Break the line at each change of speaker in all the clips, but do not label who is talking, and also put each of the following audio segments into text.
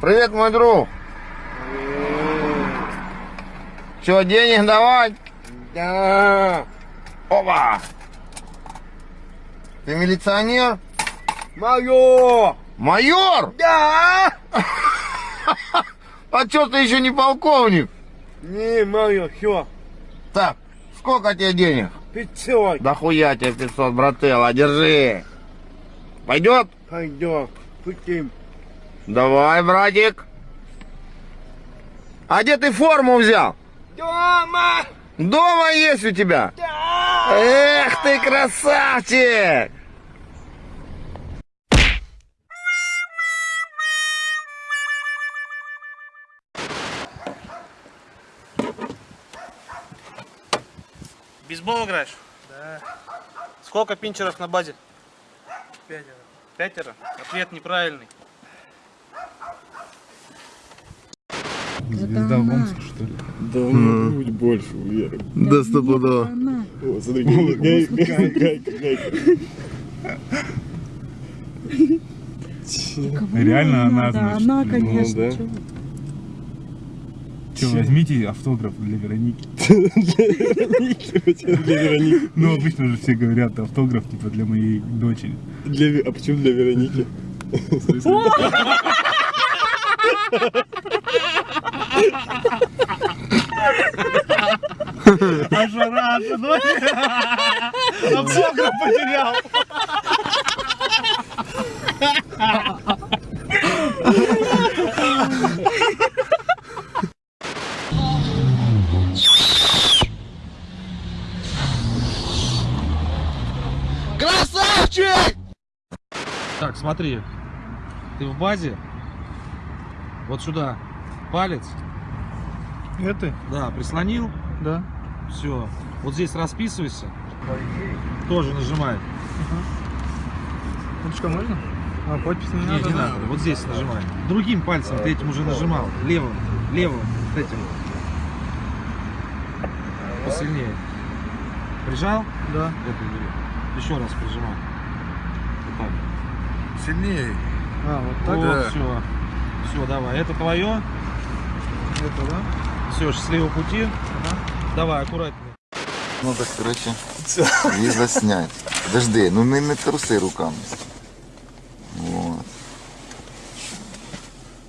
Привет, мой друг. Че, денег давать?
Да.
Опа! Ты милиционер?
Мое.
Майор?
Да.
А чё ты еще не полковник?
Не, мое, все.
Так, сколько тебе денег?
Пятьсот.
Да хуя тебе 500, брателла, держи. Пойдет?
Пойдем. Путем.
Давай, братик. А где ты форму взял?
Дома.
Дома есть у тебя?
Да.
Эх ты красавчик!
Бейсбол играешь?
Да.
Сколько пинчеров на базе?
Пятеро.
Пятеро? Ответ неправильный.
Звезда в Омске, что ли?
Да у него грудь больше у Веры.
Да стопудово.
О, смотри, гай- гай- гайка, гайка.
Реально она, значит,
Она,
ну,
конечно. вы.
Че, возьмите автограф для Вероники.
Для Вероники.
Ну, обычно же все говорят автограф, типа, для моей дочери.
А почему для Вероники?
А жара, Автограф потерял.
Красавчик!
Так, смотри. Ты в базе. Вот сюда. Палец.
Это?
Да, прислонил.
Да.
Все. Вот здесь расписывайся. Тоже нажимай.
Ручка можно? А, подпись не
Не, не надо. Вот здесь нажимай. Другим пальцем ты этим уже нажимал. Левым. Левым. Вот этим. Посильнее. Прижал?
Да.
Это. Еще раз прижимай. Вот так.
Сильнее.
А, вот
Вот, все. Все, давай. Это твое.
Это, да?
Все, счастливого пути. Давай, аккуратнее.
Ну так, короче, її заснять. Подожди, ну не, не труси руками. Вот.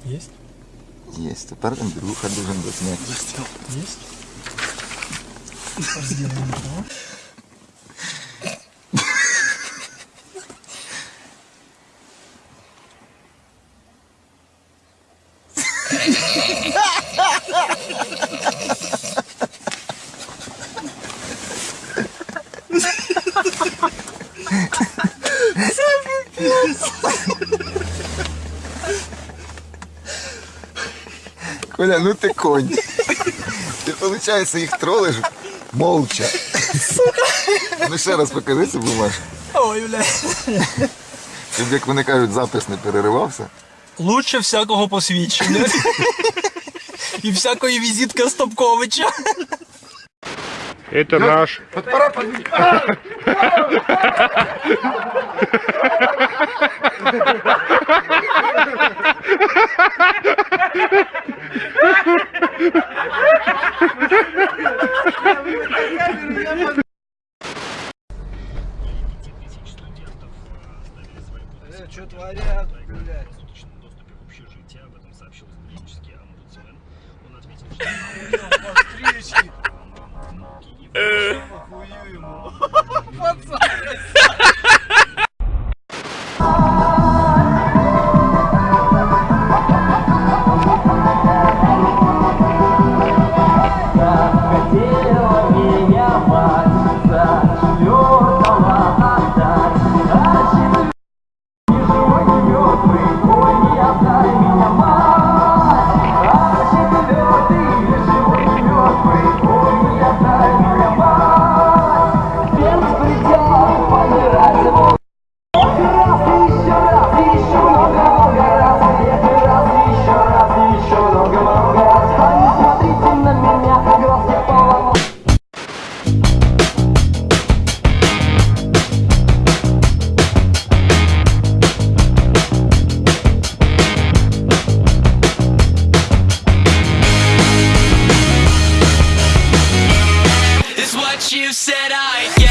Есть?
Есть. Тепер Андрюха должен заснять.
Есть?
Коля, ну ти конь. Ти, виходить, їх тролиш молча. Ну ще раз покажи цю бумажку.
Ой, бля.
Щоб, як вони кажуть, запис не переривався.
Лучше всякого посвідчення. І всякої візитки Стопковича.
Это наш.
Что творят, блядь? Постричь. Похую
you said I